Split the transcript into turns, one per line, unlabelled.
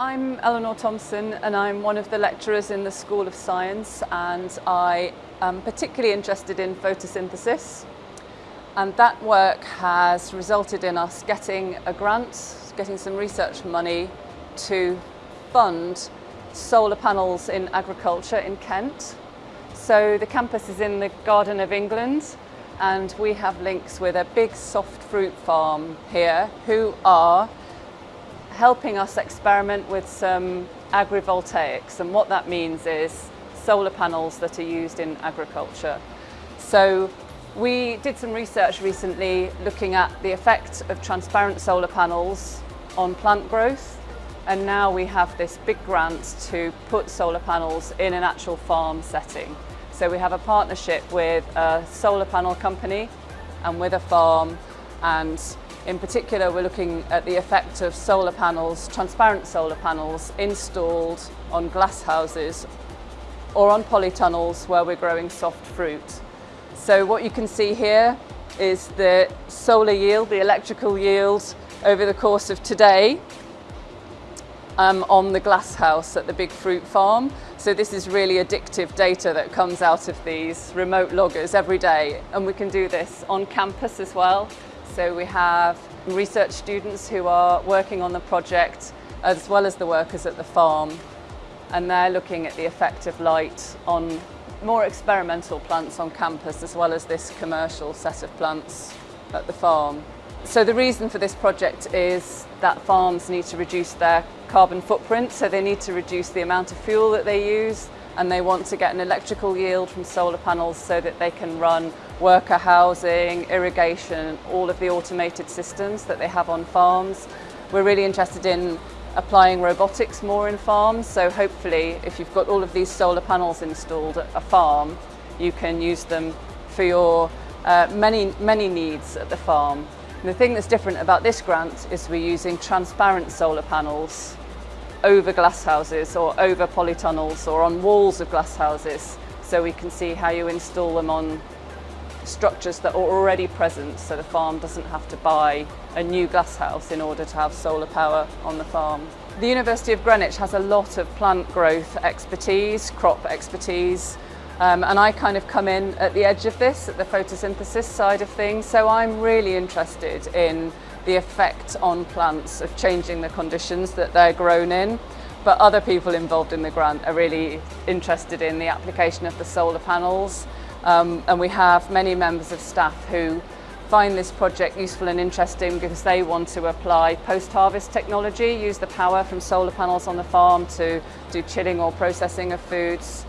I'm Eleanor Thompson and I'm one of the lecturers in the School of Science and I am particularly interested in photosynthesis and that work has resulted in us getting a grant, getting some research money to fund solar panels in agriculture in Kent. So the campus is in the Garden of England and we have links with a big soft fruit farm here who are helping us experiment with some agrivoltaics and what that means is solar panels that are used in agriculture. So we did some research recently looking at the effect of transparent solar panels on plant growth and now we have this big grant to put solar panels in an actual farm setting. So we have a partnership with a solar panel company and with a farm and in particular, we're looking at the effect of solar panels, transparent solar panels installed on glass houses or on polytunnels where we're growing soft fruit. So what you can see here is the solar yield, the electrical yield over the course of today um, on the glass house at the Big Fruit Farm. So this is really addictive data that comes out of these remote loggers every day. And we can do this on campus as well. So we have research students who are working on the project as well as the workers at the farm. And they're looking at the effect of light on more experimental plants on campus as well as this commercial set of plants at the farm. So the reason for this project is that farms need to reduce their carbon footprint, so they need to reduce the amount of fuel that they use and they want to get an electrical yield from solar panels so that they can run worker housing, irrigation, all of the automated systems that they have on farms. We're really interested in applying robotics more in farms, so hopefully if you've got all of these solar panels installed at a farm, you can use them for your uh, many, many needs at the farm. The thing that's different about this grant is we're using transparent solar panels over glasshouses or over polytunnels or on walls of glasshouses so we can see how you install them on structures that are already present so the farm doesn't have to buy a new glasshouse in order to have solar power on the farm. The University of Greenwich has a lot of plant growth expertise, crop expertise, um, and I kind of come in at the edge of this, at the photosynthesis side of things, so I'm really interested in the effect on plants of changing the conditions that they're grown in. But other people involved in the grant are really interested in the application of the solar panels. Um, and we have many members of staff who find this project useful and interesting because they want to apply post-harvest technology, use the power from solar panels on the farm to do chilling or processing of foods,